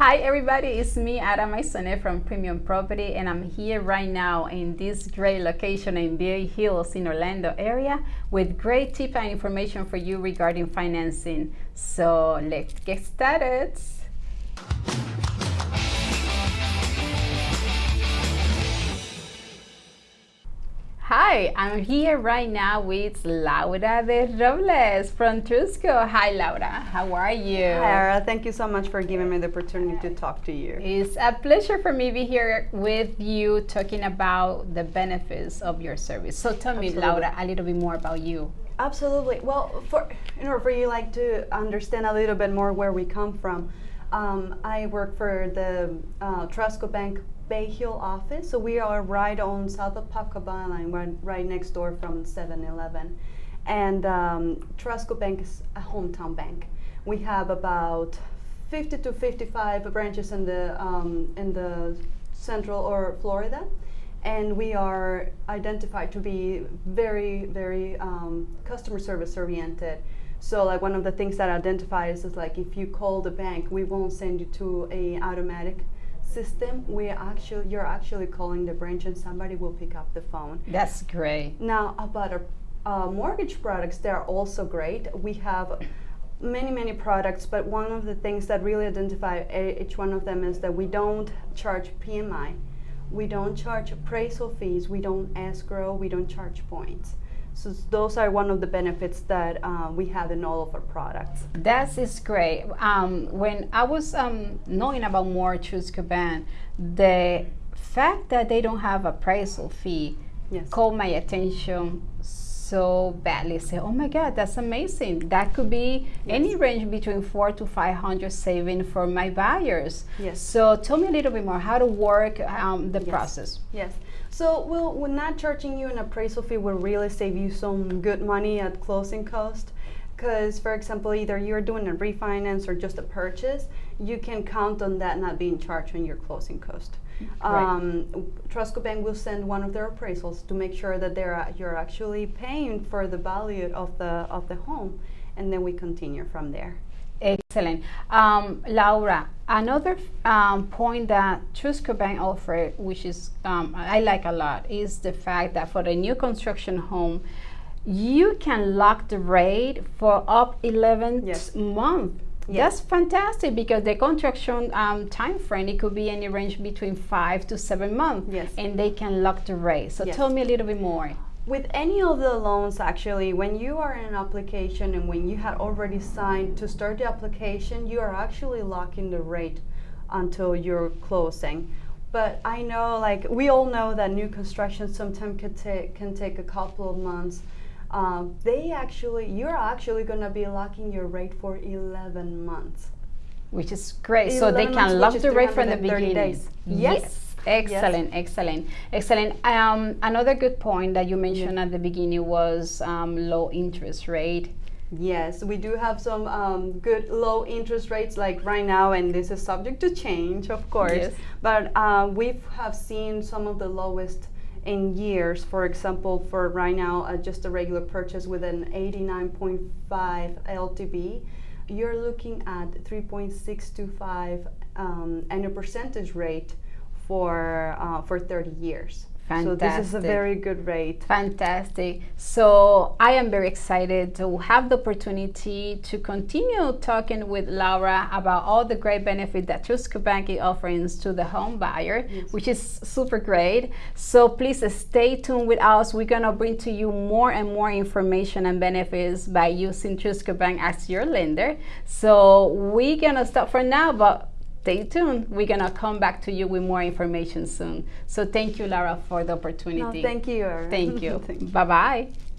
Hi everybody, it's me Ara Maisone from Premium Property and I'm here right now in this great location in Bay Hills in Orlando area with great tip and information for you regarding financing. So let's get started. Hi, I'm here right now with Laura de Robles from TrustCo. Hi, Laura. How are you? Hi, Ara. Thank you so much for giving me the opportunity to talk to you. It's a pleasure for me to be here with you talking about the benefits of your service. So tell Absolutely. me, Laura, a little bit more about you. Absolutely. Well, for in order for you like to understand a little bit more where we come from, um, I work for the uh, TrustCo Bank Bay Hill office. So we are right on South of Pacaba line, right, right next door from 7-Eleven. And um, TrustCo Bank is a hometown bank. We have about 50 to 55 branches in the, um, in the central or Florida. And we are identified to be very, very um, customer service oriented. So like one of the things that identifies is like if you call the bank, we won't send you to a automatic system, we actually you're actually calling the branch and somebody will pick up the phone. That's great. Now about our uh, mortgage products, they're also great. We have many many products, but one of the things that really identify each one of them is that we don't charge PMI, we don't charge appraisal fees, we don't escrow, we don't charge points. So those are one of the benefits that uh, we have in all of our products. That is great. Um, when I was um, knowing about more TrustCo Bank, the fact that they don't have a appraisal fee yes. caught my attention so badly. Say, oh my God, that's amazing. That could be yes. any range between four to five hundred saving for my buyers. Yes. So tell me a little bit more how to work um, the yes. process. Yes. So we'll, we're not charging you an appraisal fee will really save you some good money at closing cost. Because, for example, either you're doing a refinance or just a purchase, you can count on that not being charged on your closing cost. Right. Um, TrustCo Bank will send one of their appraisals to make sure that they're uh, you're actually paying for the value of the of the home, and then we continue from there. Excellent. Um, Laura, another um, point that TrustCo Bank offer, which is um, I like a lot, is the fact that for a new construction home, you can lock the rate for up 11 yes. months. Yes. That's fantastic because the construction um, time frame it could be any range between five to seven months, yes. and they can lock the rate. So yes. tell me a little bit more. With any of the loans, actually, when you are in an application and when you had already signed to start the application, you are actually locking the rate until you're closing. But I know, like we all know that new construction sometimes can take can take a couple of months um, they actually, you're actually going to be locking your rate for 11 months. Which is great. So they can lock the rate from the beginning. Days. Yes. yes. Excellent, yes. excellent, excellent. Um, another good point that you mentioned at the beginning was um, low interest rate. Yes, we do have some um, good low interest rates like right now, and this is subject to change, of course. Yes. But uh, we have seen some of the lowest in years. For example, for right now, uh, just a regular purchase with an 89.5 LTV, you're looking at 3.625 um, annual percentage rate for uh, for 30 years. Fantastic. So this is a very good rate. Fantastic. So I am very excited to have the opportunity to continue talking with Laura about all the great benefit that TrustCo Bank offers to the home buyer, yes. which is super great. So please stay tuned with us. We're gonna bring to you more and more information and benefits by using TrustCo Bank as your lender. So we're gonna stop for now, but stay tuned. We're going to come back to you with more information soon. So thank you, Lara, for the opportunity. No, thank you. Thank you. Bye-bye.